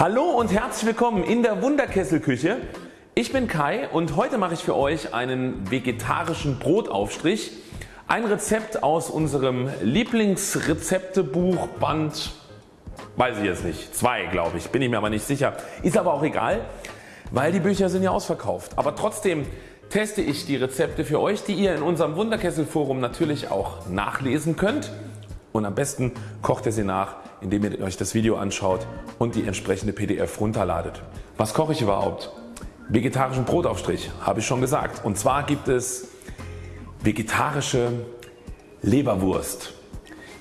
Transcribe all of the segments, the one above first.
Hallo und herzlich willkommen in der Wunderkesselküche. Ich bin Kai und heute mache ich für euch einen vegetarischen Brotaufstrich. Ein Rezept aus unserem Lieblingsrezeptebuch Band, weiß ich jetzt nicht, zwei glaube ich, bin ich mir aber nicht sicher. Ist aber auch egal, weil die Bücher sind ja ausverkauft. Aber trotzdem teste ich die Rezepte für euch, die ihr in unserem Wunderkesselforum natürlich auch nachlesen könnt. Und am besten kocht ihr sie nach indem ihr euch das Video anschaut und die entsprechende PDF runterladet. Was koche ich überhaupt? Vegetarischen Brotaufstrich habe ich schon gesagt und zwar gibt es vegetarische Leberwurst.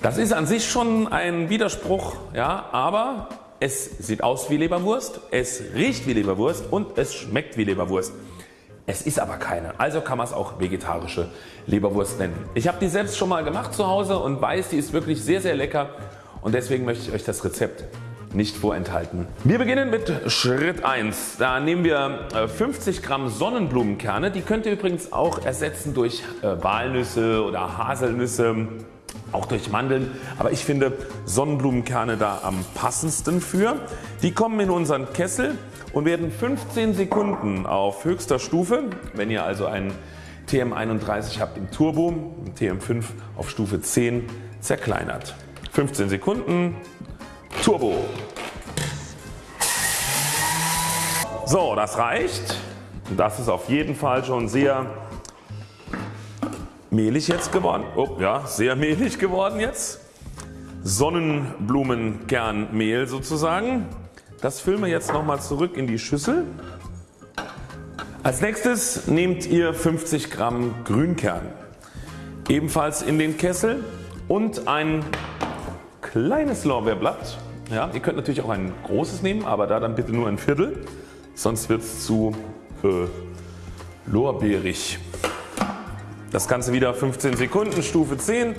Das ist an sich schon ein Widerspruch, ja, aber es sieht aus wie Leberwurst, es riecht wie Leberwurst und es schmeckt wie Leberwurst. Es ist aber keine, also kann man es auch vegetarische Leberwurst nennen. Ich habe die selbst schon mal gemacht zu Hause und weiß die ist wirklich sehr sehr lecker und deswegen möchte ich euch das Rezept nicht vorenthalten. Wir beginnen mit Schritt 1. Da nehmen wir 50 äh, Gramm Sonnenblumenkerne. Die könnt ihr übrigens auch ersetzen durch äh, Walnüsse oder Haselnüsse, auch durch Mandeln. Aber ich finde Sonnenblumenkerne da am passendsten für. Die kommen in unseren Kessel und werden 15 Sekunden auf höchster Stufe, wenn ihr also einen TM31 habt im Turbo, TM5 auf Stufe 10 zerkleinert. 15 Sekunden Turbo. So das reicht. Das ist auf jeden Fall schon sehr mehlig jetzt geworden. Oh, ja, sehr mehlig geworden jetzt. Sonnenblumenkernmehl sozusagen. Das füllen wir jetzt nochmal zurück in die Schüssel. Als nächstes nehmt ihr 50 Gramm Grünkern. Ebenfalls in den Kessel und ein kleines Lorbeerblatt. Ja, ihr könnt natürlich auch ein großes nehmen, aber da dann bitte nur ein Viertel, sonst wird es zu äh, lorbeerig. Das Ganze wieder 15 Sekunden, Stufe 10,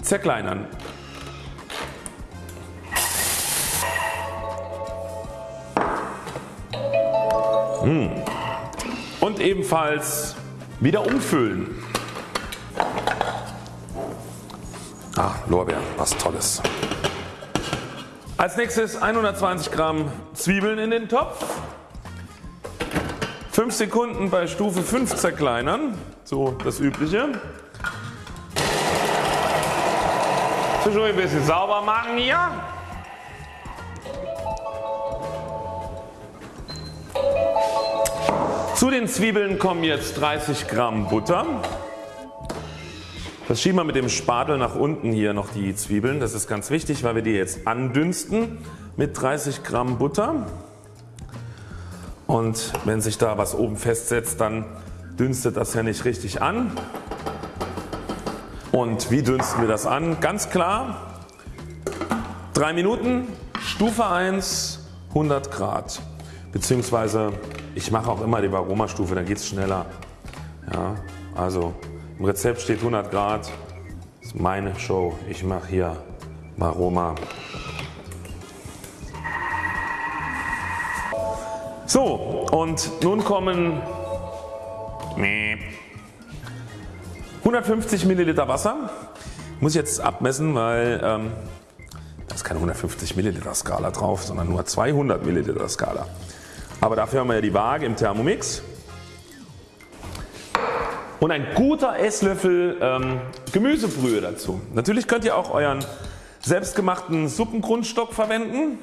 zerkleinern. Hm. Und ebenfalls wieder umfüllen. Ah, Lorbeeren, was tolles. Als nächstes 120 Gramm Zwiebeln in den Topf. 5 Sekunden bei Stufe 5 zerkleinern, so das übliche. Zwischendurch ein bisschen sauber machen hier. Zu den Zwiebeln kommen jetzt 30 Gramm Butter. Das schieben wir mit dem Spatel nach unten hier noch die Zwiebeln. Das ist ganz wichtig, weil wir die jetzt andünsten mit 30 Gramm Butter. Und wenn sich da was oben festsetzt, dann dünstet das ja nicht richtig an. Und wie dünsten wir das an? Ganz klar 3 Minuten, Stufe 1, 100 Grad. Beziehungsweise ich mache auch immer die Aromastufe, dann geht es schneller. Ja, also im Rezept steht 100 Grad. Das ist meine Show. Ich mache hier Aroma. So und nun kommen 150 Milliliter Wasser. Muss ich jetzt abmessen, weil ähm, da ist keine 150 Milliliter Skala drauf, sondern nur 200 Milliliter Skala. Aber dafür haben wir ja die Waage im Thermomix und ein guter Esslöffel ähm, Gemüsebrühe dazu. Natürlich könnt ihr auch euren selbstgemachten Suppengrundstock verwenden.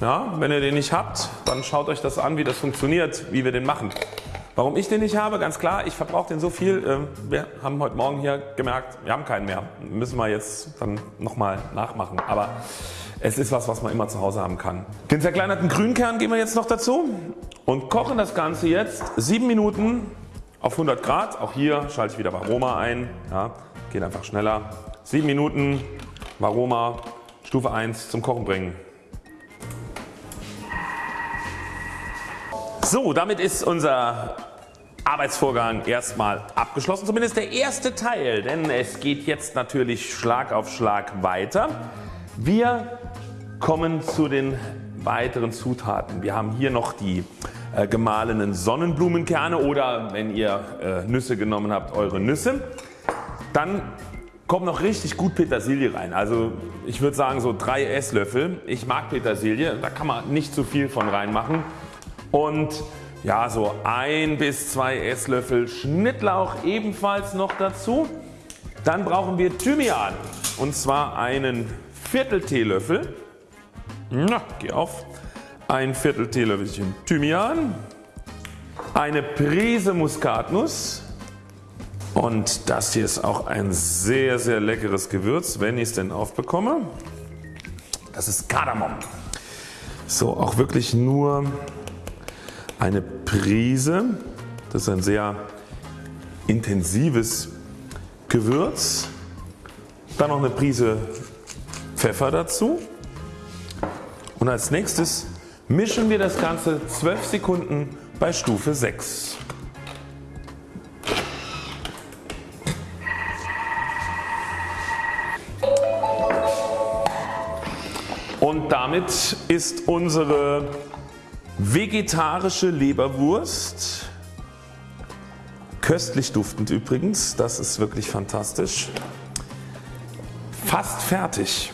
Ja, wenn ihr den nicht habt, dann schaut euch das an wie das funktioniert, wie wir den machen. Warum ich den nicht habe? Ganz klar, ich verbrauche den so viel. Äh, wir haben heute Morgen hier gemerkt, wir haben keinen mehr. Müssen wir jetzt dann nochmal nachmachen. Aber es ist was, was man immer zu Hause haben kann. Den zerkleinerten Grünkern geben wir jetzt noch dazu und kochen das Ganze jetzt 7 Minuten auf 100 Grad. Auch hier schalte ich wieder Varoma ein. Ja, geht einfach schneller. 7 Minuten Varoma Stufe 1 zum Kochen bringen. So damit ist unser Arbeitsvorgang erstmal abgeschlossen, zumindest der erste Teil, denn es geht jetzt natürlich Schlag auf Schlag weiter. Wir kommen zu den weiteren Zutaten. Wir haben hier noch die äh, gemahlenen Sonnenblumenkerne oder wenn ihr äh, Nüsse genommen habt eure Nüsse. Dann kommt noch richtig gut Petersilie rein. Also ich würde sagen so 3 Esslöffel. Ich mag Petersilie, da kann man nicht zu viel von reinmachen. Und ja so 1 bis 2 Esslöffel Schnittlauch ebenfalls noch dazu. Dann brauchen wir Thymian und zwar einen Viertel Teelöffel. Na, geh auf. Ein Viertel Teelöffelchen Thymian. Eine Prise Muskatnuss. Und das hier ist auch ein sehr sehr leckeres Gewürz, wenn ich es denn aufbekomme. Das ist Kardamom. So auch wirklich nur eine Prise. Das ist ein sehr intensives Gewürz. Dann noch eine Prise Pfeffer dazu. Und als nächstes mischen wir das Ganze 12 Sekunden bei Stufe 6. Und damit ist unsere vegetarische Leberwurst köstlich duftend übrigens, das ist wirklich fantastisch, fast fertig.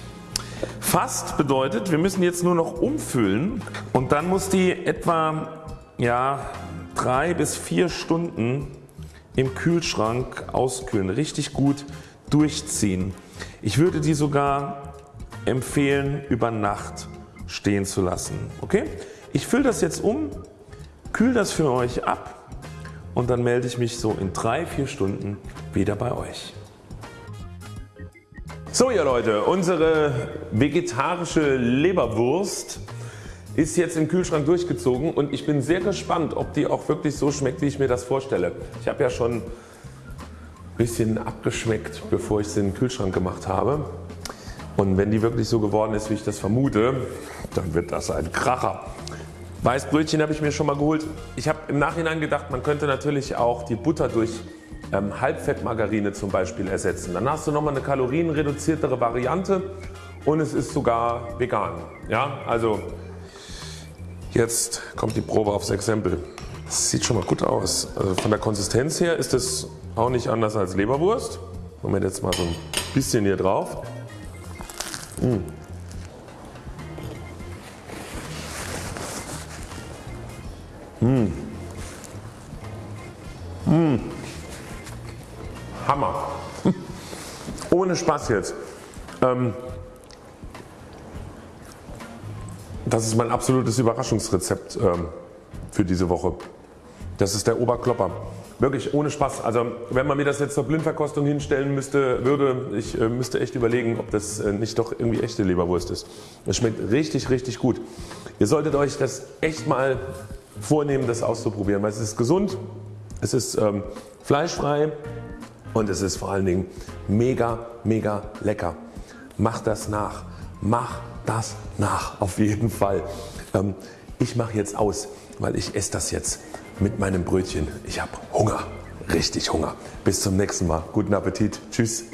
Fast bedeutet wir müssen jetzt nur noch umfüllen und dann muss die etwa ja, 3 bis 4 Stunden im Kühlschrank auskühlen, richtig gut durchziehen. Ich würde die sogar empfehlen über Nacht stehen zu lassen. Okay? Ich fülle das jetzt um, kühle das für euch ab und dann melde ich mich so in 3-4 Stunden wieder bei euch. So ihr Leute, unsere vegetarische Leberwurst ist jetzt im Kühlschrank durchgezogen und ich bin sehr gespannt ob die auch wirklich so schmeckt wie ich mir das vorstelle. Ich habe ja schon ein bisschen abgeschmeckt bevor ich sie in den Kühlschrank gemacht habe und wenn die wirklich so geworden ist wie ich das vermute, dann wird das ein Kracher. Weißbrötchen habe ich mir schon mal geholt. Ich habe im Nachhinein gedacht man könnte natürlich auch die Butter durch ähm, Halbfettmargarine zum Beispiel ersetzen. Dann hast du nochmal eine kalorienreduziertere Variante und es ist sogar vegan. Ja, also jetzt kommt die Probe aufs Exempel. Das sieht schon mal gut aus. Also von der Konsistenz her ist es auch nicht anders als Leberwurst. Moment jetzt mal so ein bisschen hier drauf. Mmh. Hammer. Ohne Spaß jetzt. Ähm, das ist mein absolutes Überraschungsrezept ähm, für diese Woche. Das ist der Oberklopper. Wirklich ohne Spaß. Also wenn man mir das jetzt zur Blindverkostung hinstellen müsste, würde ich äh, müsste echt überlegen ob das äh, nicht doch irgendwie echte Leberwurst ist. Es schmeckt richtig richtig gut. Ihr solltet euch das echt mal vornehmen das auszuprobieren, weil es ist gesund, es ist ähm, fleischfrei, und es ist vor allen Dingen mega mega lecker. Mach das nach, mach das nach auf jeden Fall. Ähm, ich mache jetzt aus, weil ich esse das jetzt mit meinem Brötchen. Ich habe Hunger, richtig Hunger. Bis zum nächsten Mal. Guten Appetit. Tschüss.